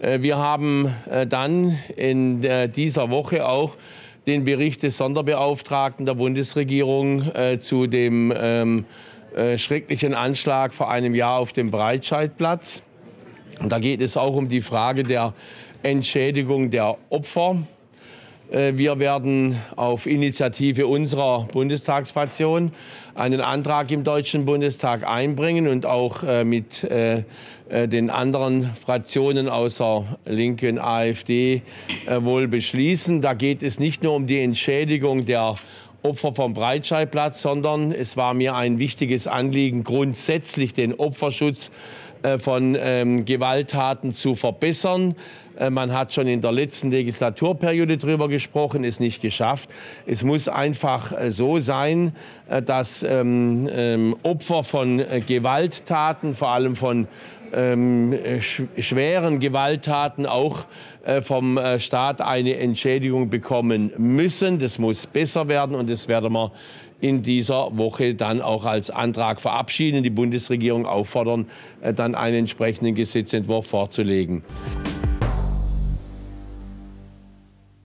Äh, wir haben äh, dann in dieser Woche auch den Bericht des Sonderbeauftragten der Bundesregierung zu dem ähm, schrecklichen Anschlag vor einem Jahr auf dem Breitscheidplatz. Da geht es auch um die Frage der Entschädigung der Opfer. Äh, wir werden auf Initiative unserer Bundestagsfraktion einen Antrag im Deutschen Bundestag einbringen und auch äh, mit äh, den anderen Fraktionen außer Linken, AfD wohl beschließen. Da geht es nicht nur um die Entschädigung der Opfer vom Breitscheidplatz, sondern es war mir ein wichtiges Anliegen, grundsätzlich den Opferschutz von ähm, Gewalttaten zu verbessern. Äh, man hat schon in der letzten Legislaturperiode darüber gesprochen, es nicht geschafft. Es muss einfach äh, so sein, äh, dass ähm, ähm, Opfer von Gewalttaten, vor allem von ähm, sch schweren Gewalttaten auch äh, vom Staat eine Entschädigung bekommen müssen. Das muss besser werden und das werden wir in dieser Woche dann auch als Antrag verabschieden, die Bundesregierung auffordern, äh, dann einen entsprechenden Gesetzentwurf vorzulegen.